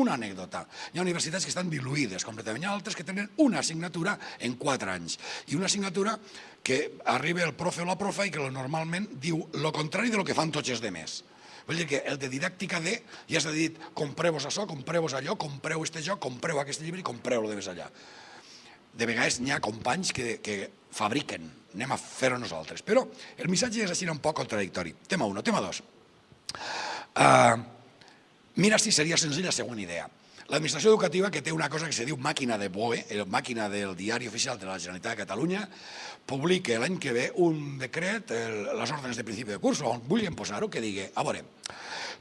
una anècdota. Hi ha universitats que estan diluïdes completament, hi ha altres que tenen una assignatura en quatre anys. I una assignatura que arriba el profe o la profa i que normalment diu el contrari de lo que fan tots els demés. Vull dir que el de didàctica D ja s'ha dit compreu-vos això, compreu-vos allò, compreu este joc, compreu aquest llibre i compreu-lo de més allà. De vegades n'hi ha companys que, que fabriquen, anem a fer-ho nosaltres. Però el missatge és així un poc contradictori. Tema 1. Tema 2. Uh, mira si seria senzill la següent idea. L'administració educativa, que té una cosa que se diu màquina de BOE, màquina del diari oficial de la Generalitat de Catalunya, publica l'any que ve un decret, les ordres de principi de curs, on vulguin posar-ho, que digui, a veure,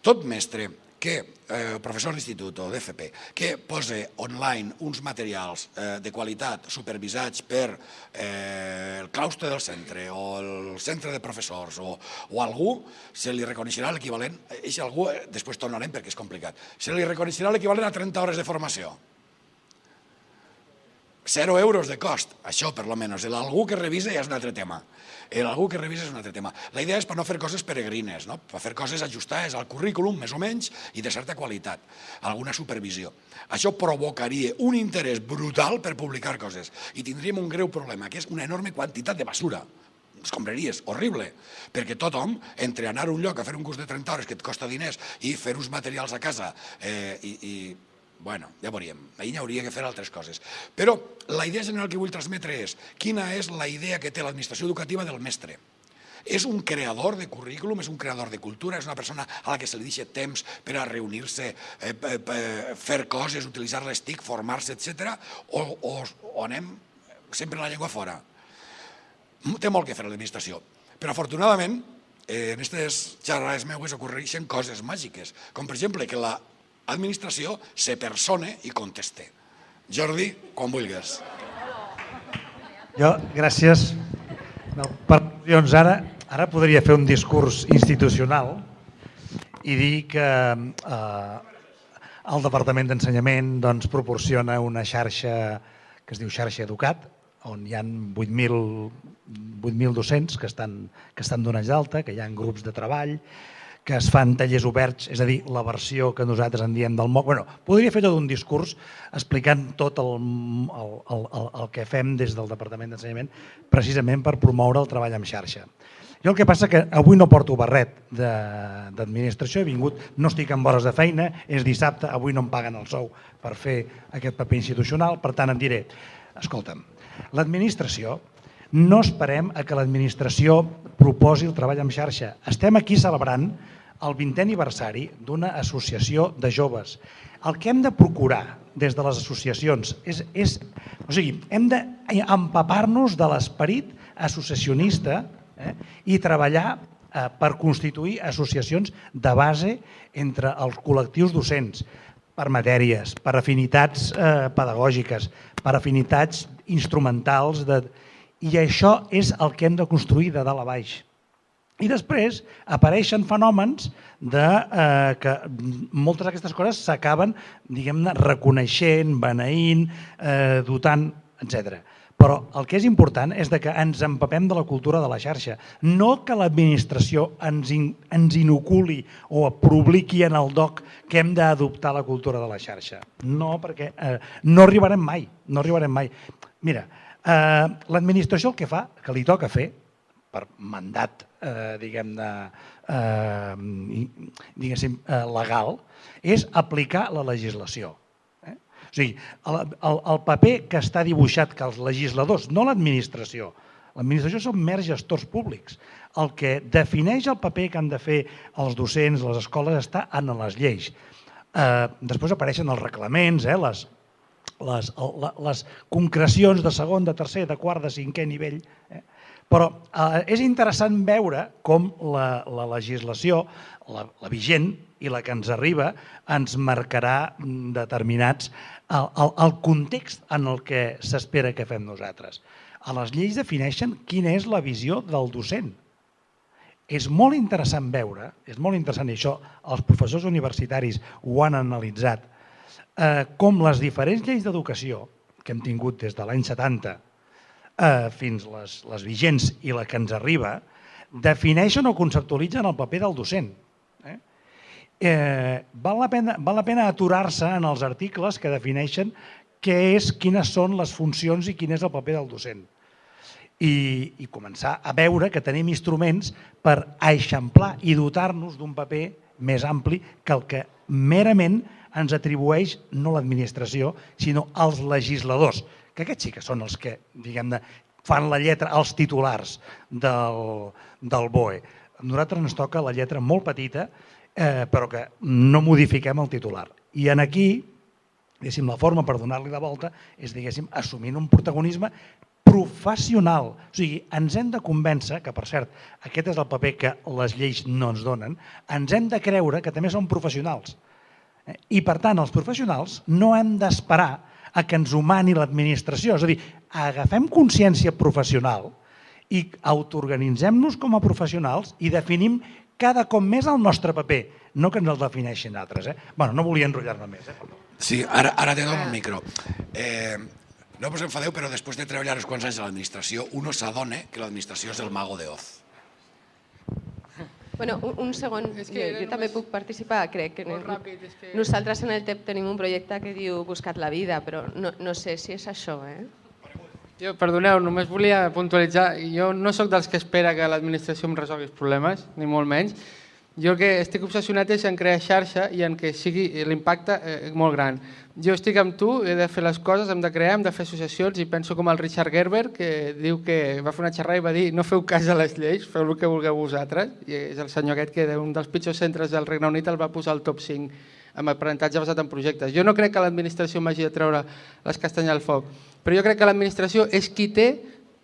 tot mestre que, eh, professor d'institut o d'FP, que posa online uns materials eh, de qualitat supervisats per eh, el claustre del centre o el centre de professors o, o algú, se li reconeixerà l'equivalent, si algú, eh, després tornarem perquè és complicat, se li reconeixerà l'equivalent a 30 hores de formació. 0 euros de cost, això per lo menys. Algú que revisa ja és un altre tema. Algú que revisa és un altre tema. La idea és per no fer coses peregrines, no? per fer coses ajustades al currículum, més o menys, i de certa qualitat, alguna supervisió. Això provocaria un interès brutal per publicar coses i tindríem un greu problema, que és una enorme quantitat de basura escombraries, horrible, perquè tothom, entre anar a un lloc a fer un curs de 30 hores que et costa diners i fer uns materials a casa eh, i, i Bueno, ja veuríem. Ahir hauria que fer altres coses. Però la idea general que vull transmetre és quina és la idea que té l'administració educativa del mestre. És un creador de currículum, és un creador de cultura, és una persona a la que se li deixa temps per a reunir-se, eh, fer coses, utilitzar les TIC, formar-se, etc. O, o, o anem sempre la llengua fora. Té molt que fer l'administració. Però afortunadament, eh, en aquestes xerrades meues ocorreixen coses màgiques, com per exemple que la administració se persone i conteste. Jordi, quan vulguis. Jo, gràcies. No, per al·lusions, ara, ara podria fer un discurs institucional i dir que eh, el Departament d'Ensenyament doncs, proporciona una xarxa que es diu xarxa Educat, on hi ha 8.000 docents que estan, que estan donats d'alta, que hi ha grups de treball, que es fan tallers oberts, és a dir, la versió que nosaltres en diem del MOC. Bueno, podria fer tot un discurs explicant tot el, el, el, el que fem des del Departament d'Ensenyament precisament per promoure el treball en xarxa. Jo el que passa que avui no porto barret d'administració, he vingut, no estic en hores de feina, és dissabte, avui no em paguen el sou per fer aquest paper institucional, per tant em diré, escolta'm, l'administració no esperem a que l'administració proposi el treball en xarxa. Estem aquí celebrant el 20è aniversari d'una associació de joves. El que hem de procurar des de les associacions és, és o sigui, hem d'empapar-nos de l'esperit associacionista eh, i treballar eh, per constituir associacions de base entre els col·lectius docents, per matèries, per afinitats eh, pedagògiques, per afinitats instrumentals de, i això és el que hem de construir de dalt a baix. I després apareixen fenòmens de eh, que moltes d'aquestes coses s'acaben, diguem-ne, reconeixent, beneint, eh, dotant, etc. Però el que és important és de que ens empapem de la cultura de la xarxa. No que l'administració ens, in, ens inoculi o publiqui en el DOC que hem d'adoptar la cultura de la xarxa. No, perquè eh, no arribarem mai. No arribarem mai. Mira, Eh, L'administració el que fa, que li toca fer, per mandat eh, diguem-ne eh, diguéssim, eh, legal, és aplicar la legislació. Eh? O sigui, el, paper que està dibuixat que els legisladors, no l'administració, l'administració són mers gestors públics. El que defineix el paper que han de fer els docents, les escoles, està en les lleis. Eh, després apareixen els reglaments, eh, les, les, les concrecions de segon, de tercer, de quart, de cinquè nivell. Eh? Però eh, és interessant veure com la, la legislació, la, la vigent i la que ens arriba, ens marcarà determinats el, el, el context en el que s'espera que fem nosaltres. A les lleis defineixen quina és la visió del docent. És molt interessant veure, és molt interessant, i això els professors universitaris ho han analitzat, eh, com les diferents lleis d'educació que hem tingut des de l'any 70 eh, fins les, les vigents i la que ens arriba, defineixen o conceptualitzen el paper del docent. Eh? eh, val la pena, val la pena aturar-se en els articles que defineixen què és, quines són les funcions i quin és el paper del docent. I, i començar a veure que tenim instruments per eixamplar i dotar-nos d'un paper més ampli que el que merament ens atribueix no l'administració, sinó els legisladors, que aquests sí que són els que, diguem-ne, fan la lletra, els titulars del, del BOE. A nosaltres ens toca la lletra molt petita, eh, però que no modifiquem el titular. I en aquí, la forma per donar-li la volta és, diguéssim, assumint un protagonisme professional. O sigui, ens hem de convèncer, que per cert, aquest és el paper que les lleis no ens donen, ens hem de creure que també som professionals. Eh, I per tant, els professionals no hem d'esperar a que ens humani l'administració. És a dir, agafem consciència professional i autoorganitzem-nos com a professionals i definim cada cop més el nostre paper, no que ens el defineixin altres. Eh? bueno, no volia enrotllar-me més. Eh? Sí, ara, ara te dono el micro. Eh, no us enfadeu, però després de treballar uns quants anys a l'administració, uno s'adona que l'administració és el mago de Oz. Bueno, un, un segon, És jo, que era jo també puc participar, crec que Molt ràpid, és que- nosaltres en el TEP tenim un projecte que diu Buscat la vida, però no, no sé si és això, eh? Jo, perdoneu, només volia puntualitzar. Jo no sóc dels que espera que l'administració em resolgui els problemes, ni molt menys. Jo el que estic obsessionat és en crear xarxa i en que sigui l'impacte eh, molt gran. Jo estic amb tu, he de fer les coses, hem de crear, hem de fer associacions i penso com el Richard Gerber que diu que va fer una xerrada i va dir no feu cas a les lleis, feu el que vulgueu vosaltres. I és el senyor aquest que d'un dels pitjors centres del Regne Unit el va posar al top 5 amb aprenentatge basat en projectes. Jo no crec que l'administració m'hagi de treure les castanyes al foc, però jo crec que l'administració és qui té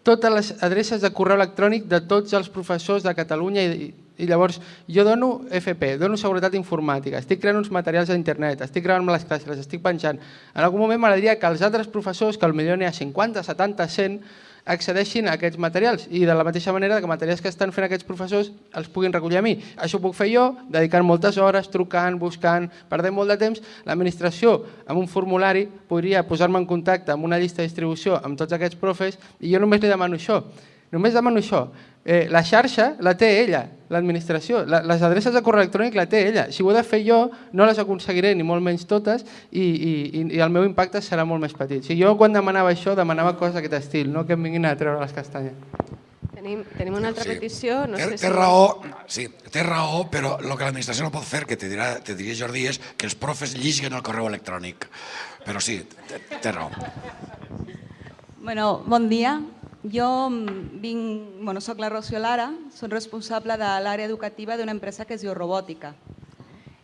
totes les adreces de correu electrònic de tots els professors de Catalunya i, i llavors jo dono FP, dono seguretat informàtica, estic creant uns materials a internet, estic gravant les classes, les estic penjant. En algun moment m'agradaria que els altres professors, que potser n'hi ha 50, 70, 100, accedeixin a aquests materials i de la mateixa manera que materials que estan fent aquests professors els puguin recollir a mi. Això ho puc fer jo, dedicant moltes hores, trucant, buscant, perdent molt de temps. L'administració, amb un formulari, podria posar-me en contacte amb una llista de distribució amb tots aquests profes i jo només li demano això. Només demano això. Eh, la xarxa la té ella, l'administració. La, les adreces de correu electrònic la té ella. Si ho he de fer jo, no les aconseguiré ni molt menys totes i, i, i- el meu impacte serà molt més petit. Si jo quan demanava això, demanava coses d'aquest estil, no que em vinguin a treure les castanyes. Tenim, tenim una altra Sí. petició, no té, sé té raó, sí, té raó, però el que l'administració no pot fer, que te, dirà, te diria Jordi, és que els profes lliguen el correu electrònic. Però sí, té, té raó. Bueno, bon dia. Jo mm, vinc, bueno, soc la Rocío Lara, soc responsable de l'àrea educativa d'una empresa que es diu Robòtica.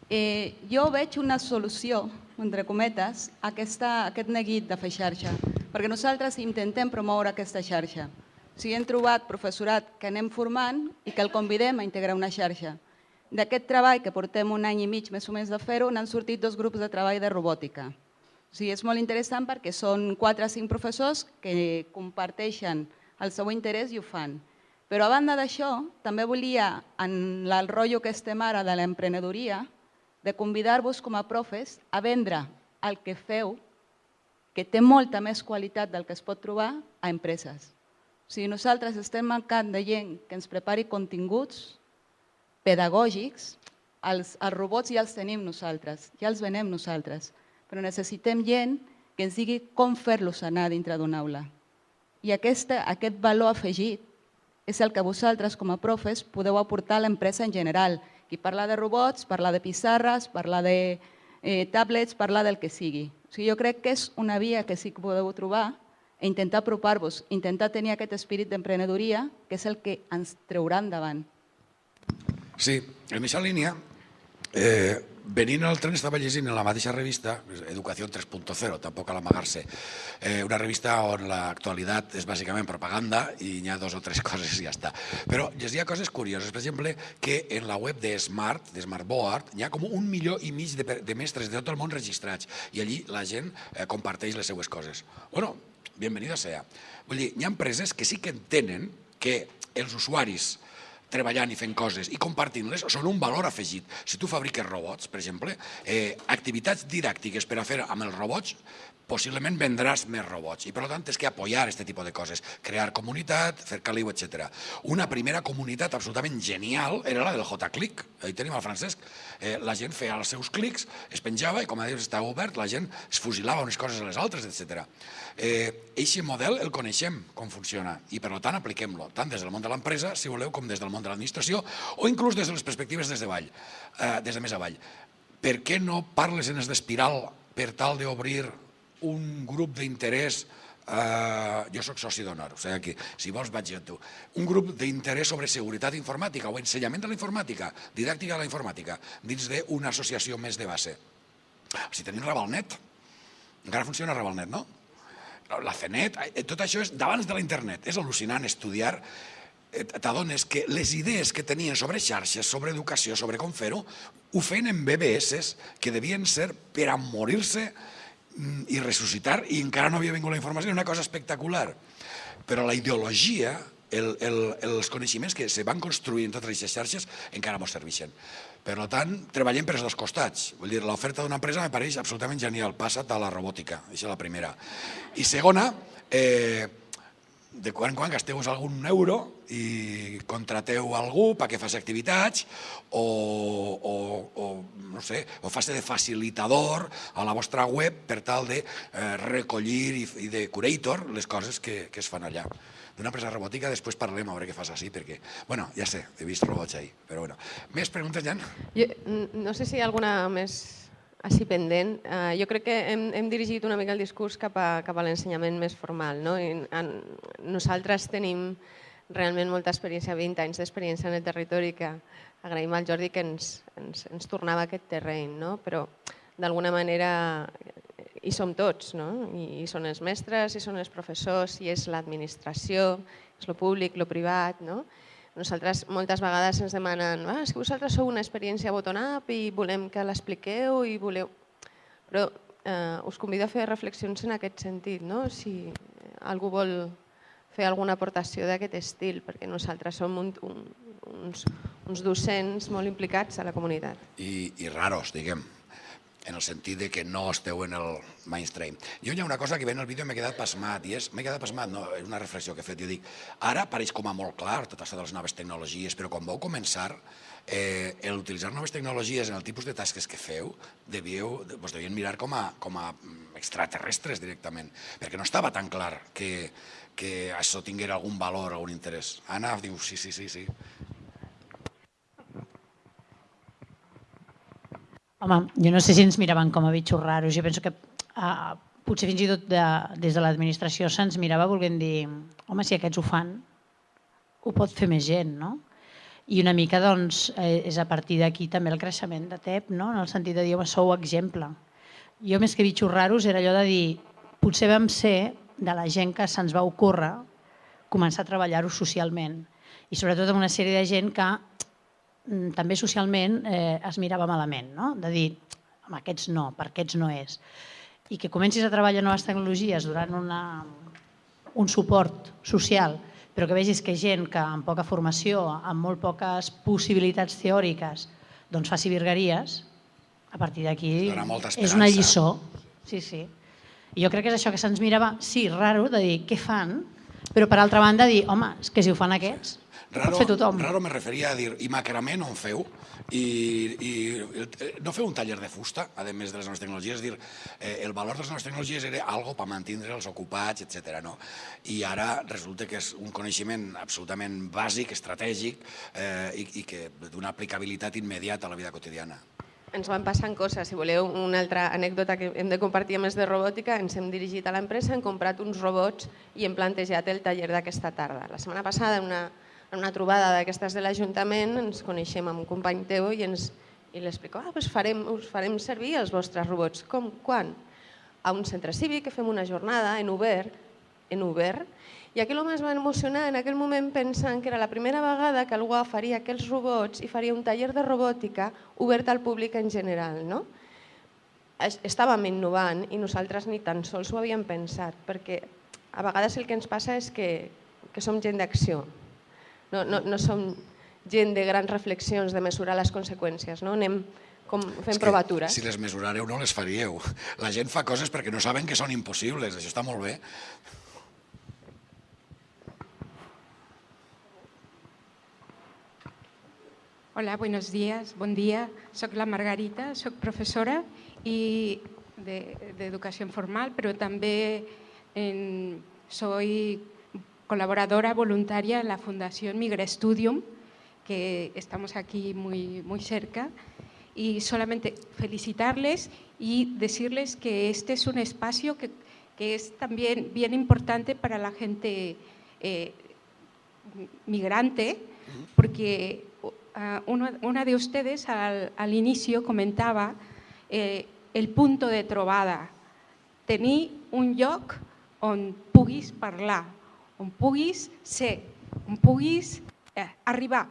Eh, jo veig una solució, entre cometes, a aquesta, a aquest neguit de fer xarxa, perquè nosaltres intentem promoure aquesta xarxa. O sigui, hem trobat professorat que anem formant i que el convidem a integrar una xarxa. D'aquest treball, que portem un any i mig més o menys de fer-ho, n'han sortit dos grups de treball de robòtica. Sigui, és molt interessant perquè són 4 o 5 professors que comparteixen el seu interès i ho fan. Però a banda d'això, també volia, en el rotllo que estem ara de l'emprenedoria, de convidar-vos com a profes a vendre el que feu, que té molta més qualitat del que es pot trobar a empreses. O sigui, nosaltres estem mancant de gent que ens prepari continguts pedagògics, els, els robots ja els tenim nosaltres, ja els venem nosaltres, però necessitem gent que ens digui com fer-los anar dintre d'una aula. I aquesta, aquest valor afegit és el que vosaltres com a profes podeu aportar a l'empresa en general. Qui parla de robots, parla de pissarres, parla de eh, tablets, parla del que sigui. O sigui, jo crec que és una via que sí que podeu trobar e intentar apropar-vos, intentar tenir aquest espírit d'emprenedoria, que és el que ens treurà endavant. Sí, en aquesta línia, eh, venint al tren estava llegint en la mateixa revista, Educació 3.0, tampoc cal amagar-se, eh, una revista on l'actualitat és bàsicament propaganda i n'hi ha dos o tres coses i ja està. Però llegia coses curioses, per exemple, que en la web de Smart, de Smartboard, hi ha com un milió i mig de, de mestres de tot el món registrats i allí la gent eh, comparteix les seues coses. Bueno, bienvenida sea. Vull dir, hi ha empreses que sí que entenen que els usuaris treballant i fent coses i compartint-les són un valor afegit. Si tu fabriques robots, per exemple, eh, activitats didàctiques per a fer amb els robots, possiblement vendràs més robots i per tant tens que apoyar aquest tipus de coses, crear comunitat, fer caliu, etc. Una primera comunitat absolutament genial era la del J-Click, ahí tenim el Francesc, eh, la gent feia els seus clics, es penjava i com a dius estava obert, la gent es fusilava unes coses a les altres, etc. Eh, eixe model el coneixem com funciona i per tant apliquem-lo, tant des del món de l'empresa, si voleu, com des del món de l'administració o inclús des de les perspectives des de avall, eh, des de més avall. Per què no parles en d'espiral per tal d'obrir un grup d'interès Uh, jo sóc soci d'honor, o sigui, aquí, si vols vaig jo tu. Un grup d'interès sobre seguretat informàtica o ensenyament de la informàtica, didàctica de la informàtica, dins d'una associació més de base. Si tenim Ravalnet, encara funciona Ravalnet, no? La CENET, eh, tot això és d'abans de la internet. És al·lucinant estudiar t'adones que les idees que tenien sobre xarxes, sobre educació, sobre com fer-ho, ho feien en BBS que devien ser per a morir-se Mm, i ressuscitar i encara no havia vingut la informació, una cosa espectacular. Però la ideologia, el, el, els coneixements que se van construir en totes aquestes xarxes encara ens serveixen. Per tant, treballem per els dos costats. Vull dir, l'oferta d'una empresa me pareix absolutament genial. Passa't a la robòtica, això és la primera. I segona, eh, de quan en quan gasteu algun euro i contrateu algú perquè faci activitats o, o, o no sé, o faci de facilitador a la vostra web per tal de eh, recollir i, i de curator les coses que, que es fan allà. D'una empresa robòtica després parlem a veure què fas així, perquè, bueno, ja sé, he vist robots ahí, però bueno. Més preguntes, Jan? Jo, no sé si hi ha alguna més així pendent. Uh, jo crec que hem, hem dirigit una mica el discurs cap a, cap a l'ensenyament més formal. No? I, en, nosaltres tenim realment molta experiència, 20 anys d'experiència en el territori, que agraïm al Jordi que ens, ens, ens tornava aquest terreny, no? però d'alguna manera hi som tots, no? I, i són els mestres, i són els professors, i és l'administració, és el públic, el privat, no? Nosaltres moltes vegades ens demanen ah, és que vosaltres sou una experiència bottom-up i volem que l'expliqueu i voleu... Però eh, us convido a fer reflexions en aquest sentit, no? si algú vol fer alguna aportació d'aquest estil, perquè nosaltres som un, un, uns, uns docents molt implicats a la comunitat. I, i raros, diguem en el sentit de que no esteu en el mainstream. Jo hi ha una cosa que ve en el vídeo m'he quedat pasmat, i és, m'he quedat pasmat, no, és una reflexió que he fet, jo dic, ara pareix com a molt clar tot això de les noves tecnologies, però quan vau començar, eh, l'utilitzar noves tecnologies en el tipus de tasques que feu, devíeu, vos devien mirar com a, com a extraterrestres directament, perquè no estava tan clar que, que això tinguera algun valor, algun interès. Anna diu, sí, sí, sí, sí. Home, jo no sé si ens miraven com a bitxos raros. Jo penso que uh, potser fins i tot de, des de l'administració se'ns mirava volent dir home, si aquests ho fan, ho pot fer més gent, no? I una mica doncs, eh, és a partir d'aquí també el creixement de TEP, no? en el sentit de dir, home, sou exemple. Jo més que bitxos raros era allò de dir, potser vam ser de la gent que se'ns va ocórrer començar a treballar-ho socialment i sobretot amb una sèrie de gent que també socialment eh, es mirava malament, no? de dir, amb aquests no, per aquests no és. I que comencis a treballar noves tecnologies durant una, un suport social, però que vegis que gent que amb poca formació, amb molt poques possibilitats teòriques, doncs faci virgueries, a partir d'aquí és una lliçó. Sí, sí. I jo crec que és això que se'ns mirava, sí, raro, de dir què fan, però per altra banda dir, home, és que si ho fan aquests, Raro, fer tothom. Raro me referia a dir, i macramé no en feu? I, i no feu un taller de fusta, a més de les noves tecnologies, és dir, eh, el valor de les noves tecnologies era algo per mantenir els ocupats, etc. No? I ara resulta que és un coneixement absolutament bàsic, estratègic eh, i, i que d'una aplicabilitat immediata a la vida quotidiana ens van passant coses. Si voleu una altra anècdota que hem de compartir més de robòtica, ens hem dirigit a l'empresa, hem comprat uns robots i hem plantejat el taller d'aquesta tarda. La setmana passada, en una, en una trobada d'aquestes de l'Ajuntament, ens coneixem amb un company teu i, ens, i l'explico, ah, doncs farem, us farem servir els vostres robots. Com? Quan? A un centre cívic que fem una jornada en obert, en obert, i aquí l'home es va emocionar en aquell moment pensant que era la primera vegada que algú faria aquells robots i faria un taller de robòtica obert al públic en general. No? Estàvem innovant i nosaltres ni tan sols ho havíem pensat, perquè a vegades el que ens passa és que, que som gent d'acció, no, no, no som gent de grans reflexions, de mesurar les conseqüències. No? Anem com fent provatures. Si les mesurareu no les faríeu. La gent fa coses perquè no saben que són impossibles, això està molt bé. Hola, buenos días, bon dia. Soc la Margarita, soc professora i d'educació de, formal, però també en, soy colaboradora voluntaria en la Fundación Migra Studium, que estamos aquí muy, muy cerca. Y solamente felicitarles y decirles que este es un espacio que, que es también bien importante para la gente eh, migrante, porque uno, una de ustedes al, al inicio comentaba eh, el punto de trobada. Tenir un lloc on puguis parlar, on puguis ser, on puguis eh, arribar,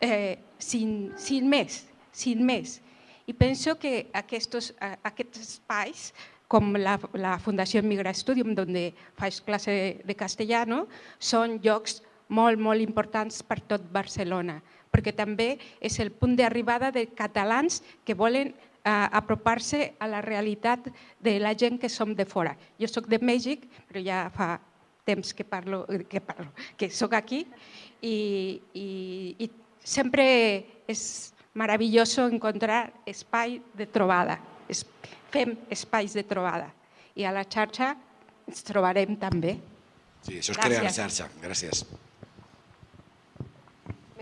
eh, sin, sin més, sin més. I penso que aquests, aquests espais, com la, la Fundació Migra Studium, on faig classe de castellano, són llocs molt, molt importants per tot Barcelona, perquè també és el punt d'arribada de catalans que volen eh, apropar-se a la realitat de la gent que som de fora. Jo sóc de Mèxic, però ja fa temps que parlo, que, parlo, que sóc aquí i, i, i sempre és maravilloso encontrar espai de trobada. Es, fem espais de trobada i a la xarxa ens trobarem també. Sí, això és Gràcies. crear xarxa. Gràcies.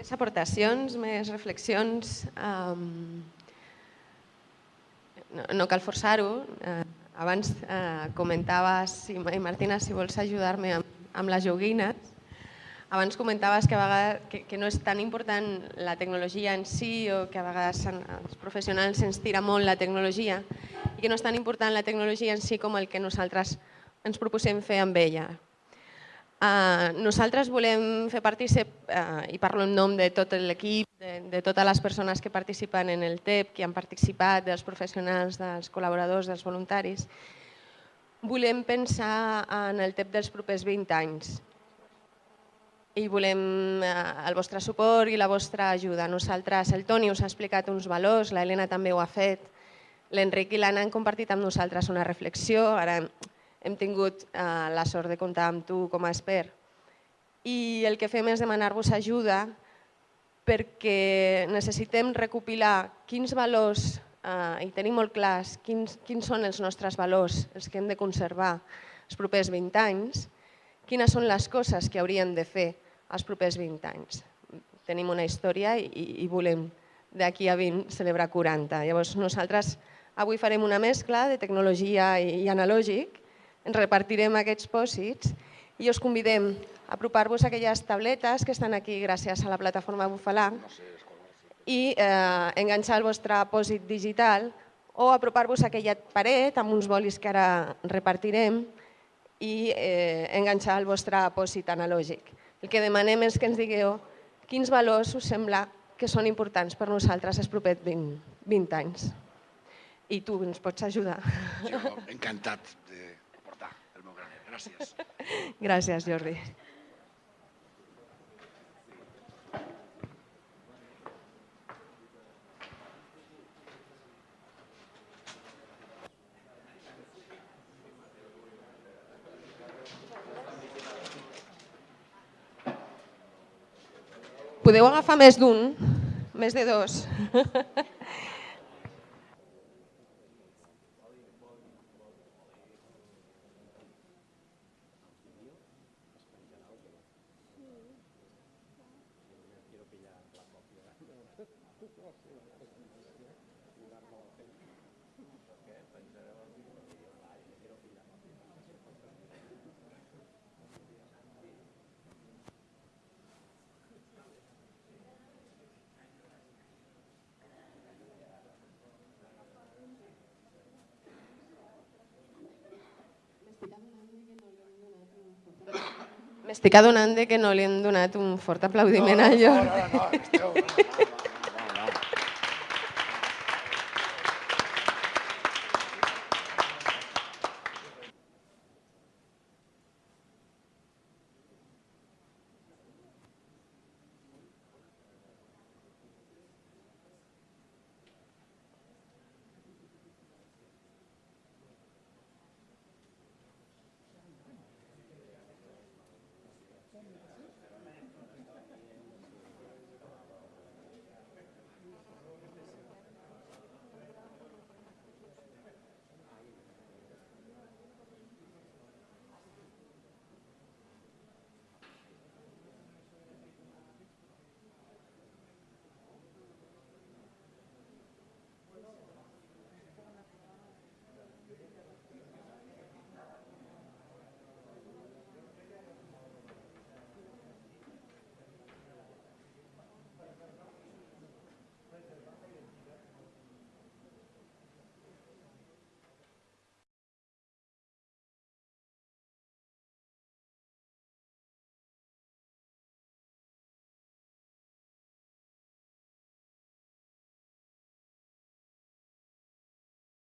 Més aportacions, més reflexions. Um, no, no cal forçar-ho. Uh, abans uh, comentaves, i Martina, si vols ajudar-me amb, amb les joguines, abans comentaves que, a vegades, que, que no és tan important la tecnologia en si o que a vegades els professionals ens tira molt la tecnologia i que no és tan important la tecnologia en si com el que nosaltres ens proposem fer amb ella. Uh, nosaltres volem fer partícip, uh, i parlo en nom de tot l'equip, de, de totes les persones que participen en el TEP, que han participat, dels professionals, dels col·laboradors, dels voluntaris, volem pensar en el TEP dels propers 20 anys i volem eh, el vostre suport i la vostra ajuda. Nosaltres, el Toni us ha explicat uns valors, l'Helena també ho ha fet, l'Enric i l'Anna han compartit amb nosaltres una reflexió, ara hem tingut eh, la sort de comptar amb tu com a expert. I el que fem és demanar-vos ajuda perquè necessitem recopilar quins valors, eh, i tenim molt clars quins, quins són els nostres valors, els que hem de conservar els propers 20 anys, quines són les coses que haurien de fer els propers 20 anys. Tenim una història i, i volem d'aquí a 20 celebrar 40. Llavors nosaltres avui farem una mescla de tecnologia i, i analògic, ens repartirem aquests pòsits i us convidem a apropar-vos a aquelles tabletes que estan aquí gràcies a la plataforma Bufalà i eh, enganxar el vostre pòsit digital o apropar-vos a aquella paret amb uns bolis que ara repartirem i eh, enganxar el vostre pòsit analògic. El que demanem és que ens digueu quins valors us sembla que són importants per nosaltres els propers 20, 20 anys. I tu ens pots ajudar. Jo encantat de Gràcies. Gràcies, Jordi. Podeu agafar més d'un, més de dos. M'estic adonant que no li hem donat un fort aplaudiment no, a allò. No, no, no, esteu...